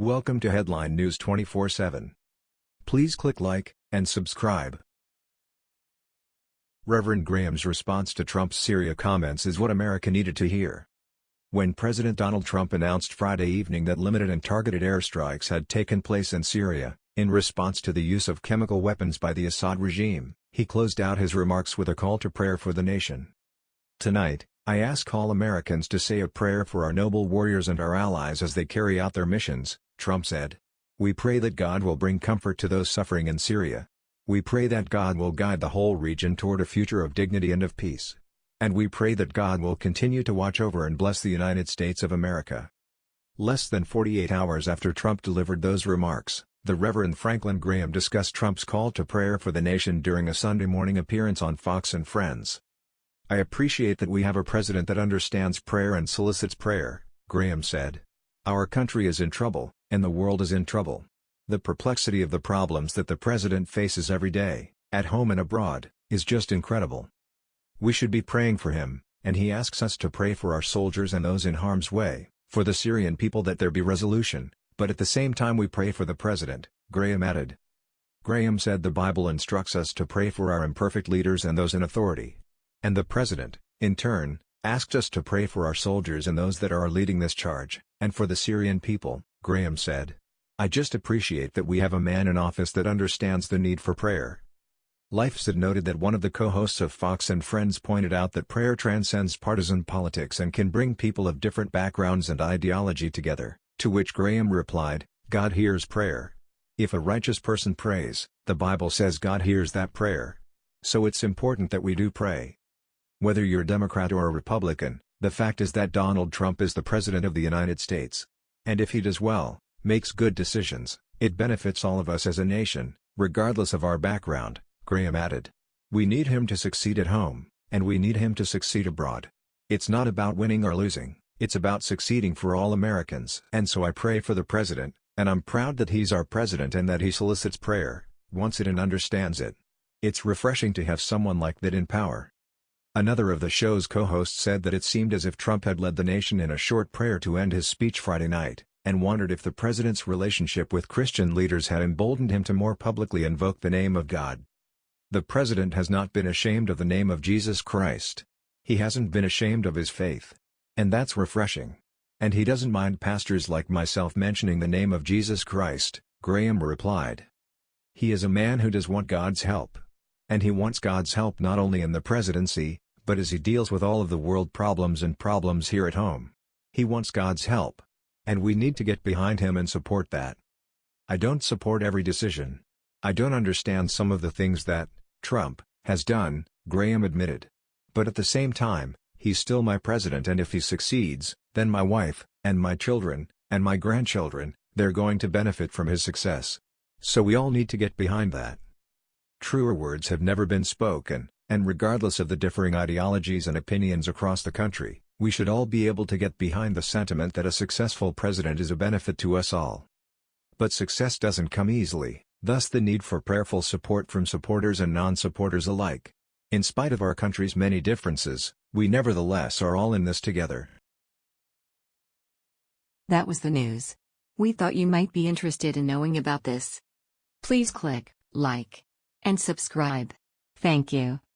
Welcome to Headline News 24/7. Please click like and subscribe. Reverend Graham's response to Trump's Syria comments is what America needed to hear. When President Donald Trump announced Friday evening that limited and targeted airstrikes had taken place in Syria, in response to the use of chemical weapons by the Assad regime, he closed out his remarks with a call to prayer for the nation. Tonight, I ask all Americans to say a prayer for our noble warriors and our allies as they carry out their missions, Trump said. We pray that God will bring comfort to those suffering in Syria. We pray that God will guide the whole region toward a future of dignity and of peace. And we pray that God will continue to watch over and bless the United States of America. Less than 48 hours after Trump delivered those remarks, the Reverend Franklin Graham discussed Trump's call to prayer for the nation during a Sunday morning appearance on Fox and Friends. I appreciate that we have a president that understands prayer and solicits prayer, Graham said. Our country is in trouble, and the world is in trouble. The perplexity of the problems that the president faces every day, at home and abroad, is just incredible. We should be praying for him, and he asks us to pray for our soldiers and those in harm's way, for the Syrian people that there be resolution, but at the same time we pray for the president, Graham added. Graham said the Bible instructs us to pray for our imperfect leaders and those in authority, and the President, in turn, asked us to pray for our soldiers and those that are leading this charge, and for the Syrian people, Graham said. I just appreciate that we have a man in office that understands the need for prayer. LifeSite noted that one of the co-hosts of Fox and Friends pointed out that prayer transcends partisan politics and can bring people of different backgrounds and ideology together, to which Graham replied, God hears prayer. If a righteous person prays, the Bible says God hears that prayer. So it's important that we do pray. Whether you're a Democrat or a Republican, the fact is that Donald Trump is the President of the United States. And if he does well, makes good decisions, it benefits all of us as a nation, regardless of our background, Graham added. We need him to succeed at home, and we need him to succeed abroad. It's not about winning or losing, it's about succeeding for all Americans. And so I pray for the President, and I'm proud that he's our President and that he solicits prayer, wants it and understands it. It's refreshing to have someone like that in power. Another of the show's co-hosts said that it seemed as if Trump had led the nation in a short prayer to end his speech Friday night, and wondered if the president's relationship with Christian leaders had emboldened him to more publicly invoke the name of God. The president has not been ashamed of the name of Jesus Christ. He hasn't been ashamed of his faith. And that's refreshing. And he doesn't mind pastors like myself mentioning the name of Jesus Christ, Graham replied. He is a man who does want God's help. And he wants God's help not only in the presidency, but as he deals with all of the world problems and problems here at home. He wants God's help. And we need to get behind him and support that. I don't support every decision. I don't understand some of the things that, Trump, has done, Graham admitted. But at the same time, he's still my president and if he succeeds, then my wife, and my children, and my grandchildren, they're going to benefit from his success. So we all need to get behind that. Truer words have never been spoken, and regardless of the differing ideologies and opinions across the country, we should all be able to get behind the sentiment that a successful president is a benefit to us all. But success doesn't come easily, thus the need for prayerful support from supporters and non-supporters alike. In spite of our country's many differences, we nevertheless are all in this together. That was the news. We thought you might be interested in knowing about this. Please click like and subscribe. Thank you.